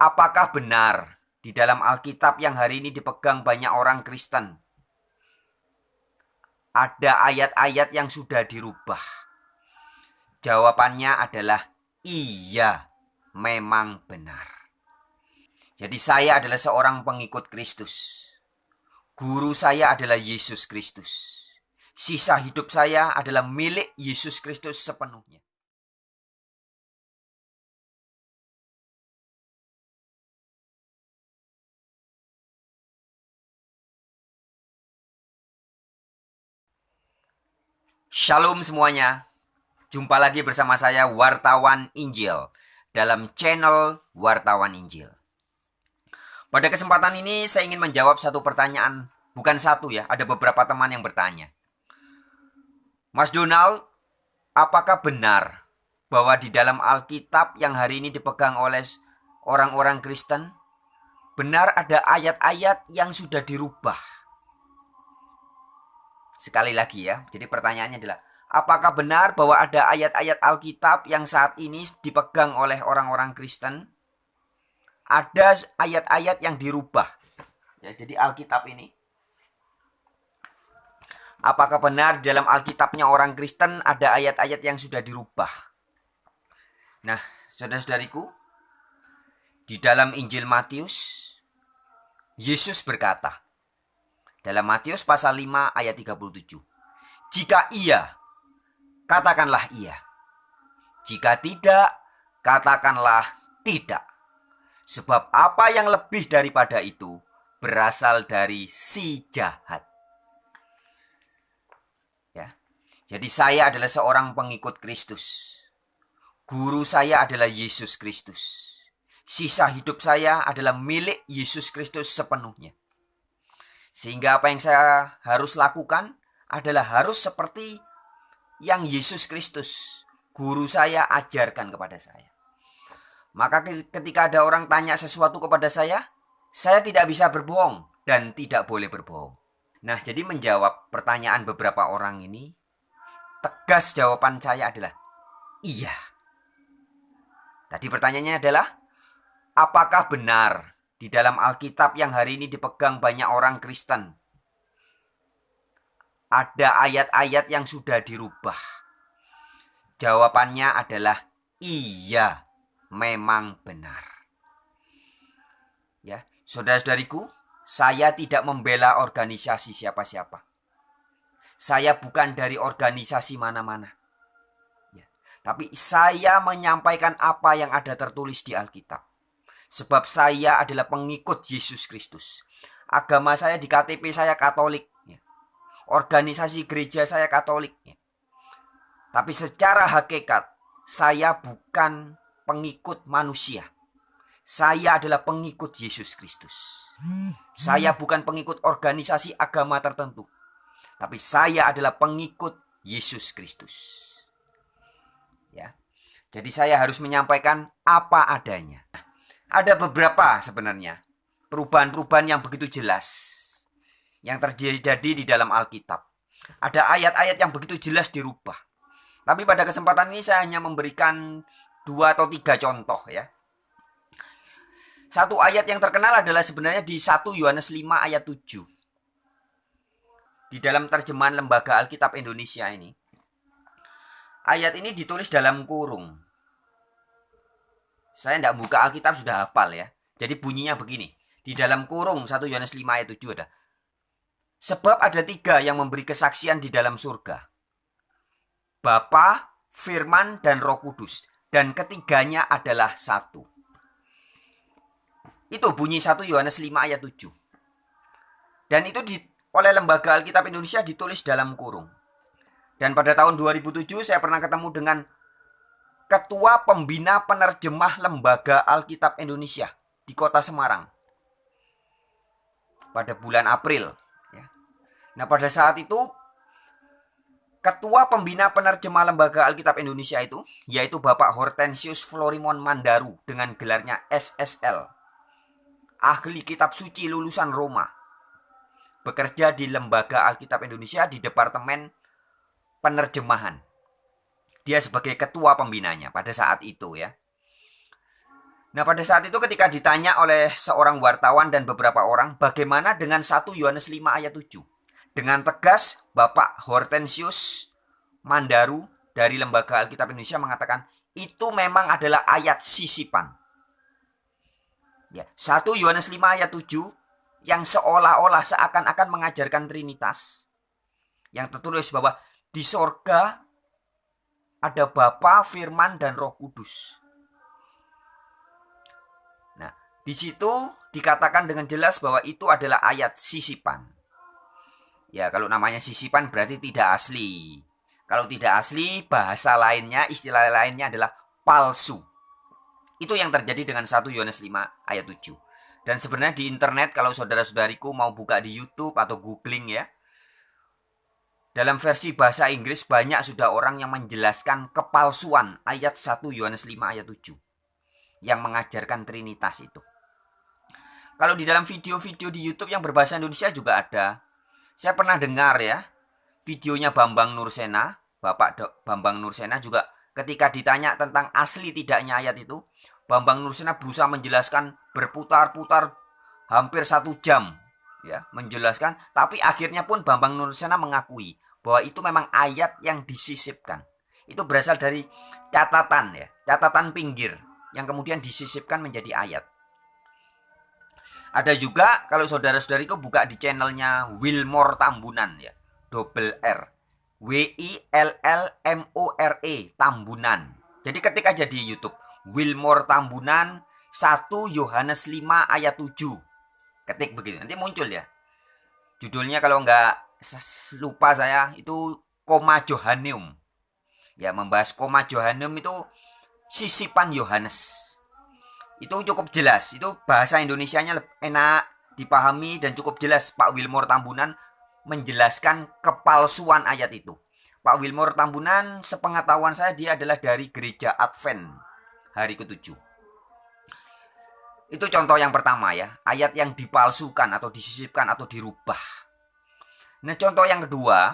Apakah benar di dalam Alkitab yang hari ini dipegang banyak orang Kristen? Ada ayat-ayat yang sudah dirubah. Jawabannya adalah iya, memang benar. Jadi saya adalah seorang pengikut Kristus. Guru saya adalah Yesus Kristus. Sisa hidup saya adalah milik Yesus Kristus sepenuhnya. Shalom semuanya. Jumpa lagi bersama saya Wartawan Injil dalam channel Wartawan Injil. Pada kesempatan ini saya ingin menjawab satu pertanyaan, bukan satu ya, ada beberapa teman yang bertanya. Mas Donald, apakah benar bahwa di dalam Alkitab yang hari ini dipegang oleh orang-orang Kristen, benar ada ayat-ayat yang sudah dirubah? Sekali lagi ya, jadi pertanyaannya adalah apakah benar bahwa ada ayat-ayat Alkitab yang saat ini dipegang oleh orang-orang Kristen? Ada ayat-ayat yang dirubah. Ya, jadi Alkitab ini Apakah benar dalam Alkitabnya orang Kristen ada ayat-ayat yang sudah dirubah? Nah, saudara-saudariku, di dalam Injil Matius, Yesus berkata, dalam Matius pasal 5 ayat 37. Jika iya, katakanlah iya. Jika tidak, katakanlah tidak. Sebab apa yang lebih daripada itu berasal dari si jahat. Ya. Jadi saya adalah seorang pengikut Kristus. Guru saya adalah Yesus Kristus. Sisa hidup saya adalah milik Yesus Kristus sepenuhnya. Sehingga apa yang saya harus lakukan adalah harus seperti yang Yesus Kristus, guru saya, ajarkan kepada saya. Maka ketika ada orang tanya sesuatu kepada saya, saya tidak bisa berbohong dan tidak boleh berbohong. Nah, jadi menjawab pertanyaan beberapa orang ini, tegas jawaban saya adalah iya. Tadi pertanyaannya adalah, apakah benar di dalam Alkitab yang hari ini dipegang banyak orang Kristen. Ada ayat-ayat yang sudah dirubah. Jawabannya adalah iya, memang benar. Ya, saudara-saudariku, saya tidak membela organisasi siapa-siapa. Saya bukan dari organisasi mana-mana. Ya, tapi saya menyampaikan apa yang ada tertulis di Alkitab. Sebab saya adalah pengikut Yesus Kristus. Agama saya di KTP saya Katolik. Ya. Organisasi gereja saya Katolik. Ya. Tapi secara hakikat saya bukan pengikut manusia. Saya adalah pengikut Yesus Kristus. Saya bukan pengikut organisasi agama tertentu. Tapi saya adalah pengikut Yesus Kristus. Ya. Jadi saya harus menyampaikan apa adanya. Ada beberapa sebenarnya perubahan-perubahan yang begitu jelas yang terjadi di dalam Alkitab. Ada ayat-ayat yang begitu jelas dirubah. Tapi pada kesempatan ini saya hanya memberikan dua atau tiga contoh ya. Satu ayat yang terkenal adalah sebenarnya di 1 Yohanes 5 ayat 7. Di dalam terjemahan Lembaga Alkitab Indonesia ini. Ayat ini ditulis dalam kurung. Saya tidak buka Alkitab sudah hafal ya. Jadi bunyinya begini. Di dalam kurung 1 Yohanes 5 ayat 7 ada. Sebab ada tiga yang memberi kesaksian di dalam surga. Bapa, Firman, dan Roh Kudus. Dan ketiganya adalah satu. Itu bunyi 1 Yohanes 5 ayat 7. Dan itu di, oleh Lembaga Alkitab Indonesia ditulis dalam kurung. Dan pada tahun 2007 saya pernah ketemu dengan Ketua Pembina Penerjemah Lembaga Alkitab Indonesia di Kota Semarang pada bulan April. Ya. Nah pada saat itu Ketua Pembina Penerjemah Lembaga Alkitab Indonesia itu yaitu Bapak Hortensius Florimon Mandaru dengan gelarnya SSL. Ahli Kitab Suci lulusan Roma. Bekerja di Lembaga Alkitab Indonesia di Departemen Penerjemahan. Dia sebagai ketua pembinanya pada saat itu ya. Nah, pada saat itu ketika ditanya oleh seorang wartawan dan beberapa orang, bagaimana dengan 1 Yohanes 5 ayat 7? Dengan tegas, Bapak Hortensius Mandaru dari Lembaga Alkitab Indonesia mengatakan, itu memang adalah ayat sisipan. Ya, 1 Yohanes 5 ayat 7 yang seolah-olah seakan-akan mengajarkan Trinitas. Yang tertulis bahwa di sorga ada Bapa, Firman, dan Roh Kudus. Di situ dikatakan dengan jelas bahwa itu adalah ayat sisipan. Ya, kalau namanya sisipan berarti tidak asli. Kalau tidak asli, bahasa lainnya, istilah lainnya adalah palsu. Itu yang terjadi dengan 1 Yohanes 5 ayat 7. Dan sebenarnya di internet kalau saudara-saudariku mau buka di YouTube atau googling ya. Dalam versi bahasa Inggris banyak sudah orang yang menjelaskan kepalsuan ayat 1 Yohanes 5 ayat 7 yang mengajarkan Trinitas itu. Kalau di dalam video-video di YouTube yang berbahasa Indonesia juga ada. Saya pernah dengar ya, videonya Bambang Nursena, Bapak Do, Bambang Nursena juga ketika ditanya tentang asli tidaknya ayat itu, Bambang Nursena berusaha menjelaskan berputar-putar hampir satu jam ya menjelaskan tapi akhirnya pun Bambang Nursena mengakui bahwa itu memang ayat yang disisipkan itu berasal dari catatan ya catatan pinggir yang kemudian disisipkan menjadi ayat ada juga kalau saudara-saudariku buka di channelnya Wilmore Tambunan ya. Double R. W I L L M O R E Tambunan. Jadi ketika jadi YouTube Wilmore Tambunan 1 Yohanes 5 ayat 7. Ketik begitu. Nanti muncul ya. Judulnya kalau enggak lupa saya itu koma Johanneum. Ya membahas koma Johanneum itu sisipan Yohanes itu cukup jelas itu bahasa Indonesianya enak dipahami dan cukup jelas Pak Wilmore Tambunan menjelaskan kepalsuan ayat itu Pak Wilmore Tambunan sepengetahuan saya dia adalah dari gereja Advent hari ketujuh itu contoh yang pertama ya. Ayat yang dipalsukan atau disisipkan atau dirubah. Nah contoh yang kedua